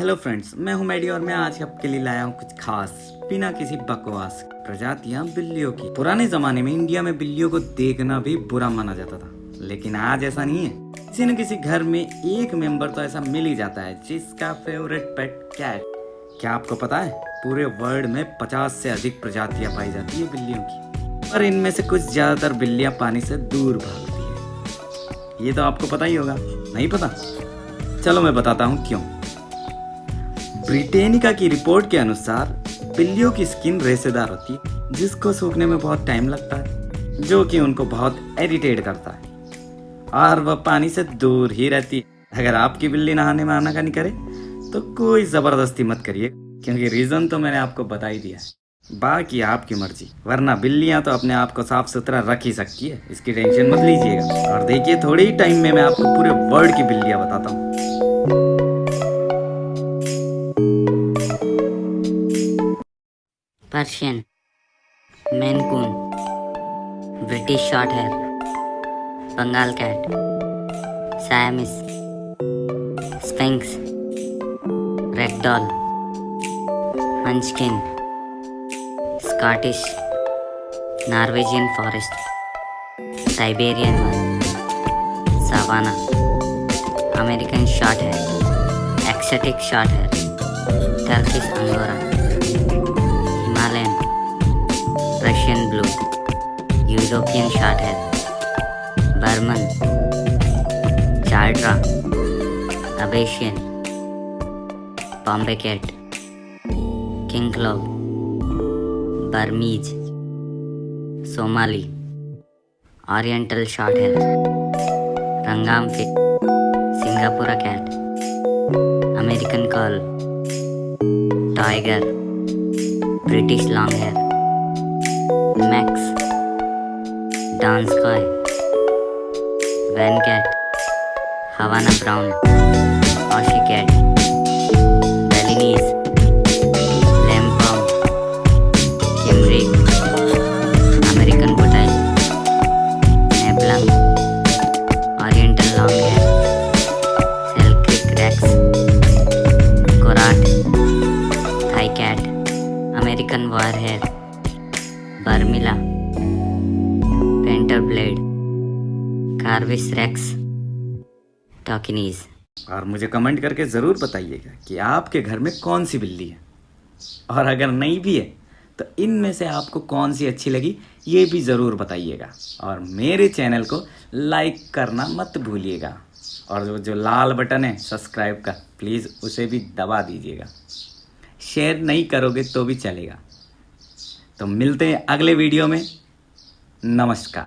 Hello friends मैं हूँ मेडी और मैं आज आपके लिए लाया हूँ कुछ खास, बिना किसी बकवास, प्रजातियाँ बिल्लियों की। पुराने जमाने में इंडिया में बिल्लियों को देखना भी बुरा माना जाता था। लेकिन आज ऐसा नहीं है। किसी न किसी घर में एक मेंबर तो ऐसा मिल ही जाता है, जिसका फेवरेट पेट कैट क्या आपको पता है? पूरे वर्ल्ड में पचास से अधिक प्रजातियाँ पाई जाती है बिल्लियों की। और इनमें से कुछ ज़्यादातर बिल्लियाँ पानी से दूर भागती है। ये तो आपको पता ही होगा, नहीं पता? चलो मैं बताता हूँ क्यों। ब्रिटेनिका की रिपोर्ट के अनुसार, बिल्लियों की स्किन रेसेदार होती है जिसको सूखने में बहुत टाइम लगता है, जो कि उनको बहुत इरिटेट करता है। और वह पानी से दूर ही रहती है। अगर आपकी बिल्ली नहाने में आना आनाकानी करे तो कोई ज़बरदस्ती मत करिए, क्योंकि रीजन तो मैंने आपको बता ही दिया है। बाकी आपकी मर्ज़ी, वरना बिल्लियाँ तो अपने आप को साफ़ सुथरा रख ही सकती है। इसकी टेंशन मत लीजिएगा। और देखिए, थोड़े ही टाइम में मैं आपको पूरे वर्ल्ड की बिल्लियाँ बताता हूँ। Persian Maine Coon British shorthair Bengal cat Siamese sphynx ragdoll Scottish Norwegian forest Siberian savannah American shorthair exotic shorthair Turkish Angora Russian Blue, European Shorthair, Burman, Chardra, Abasian, Bombay Cat, King Claw, Burmese, Somali, Oriental Shorthair, Rangamfi, Singapore Cat, American Curl, Tiger, British Longhair, Manx. Dance coy van cat. Havana brown. Ocicat. Balinese. American wirehair है। Barmila, Painter Blade, Carvis Rex, Tokinis. और मुझे comment करके ज़रूर बताइएगा कि आपके घर में कौन सी बिल्ली है। और अगर नहीं भी है तो इनमें से आपको कौन सी अच्छी लगी ये भी ज़रूर बताइएगा। और मेरे चैनल को लाइक करना मत भूलिएगा। और जो जो लाल बटन है सब्सक्राइब का प्लीज़ उसे भी दबा दीजिएगा। शेयर नहीं करोगे तो भी चलेगा। तो मिलते हैं अगले वीडियो में। नमस्कार।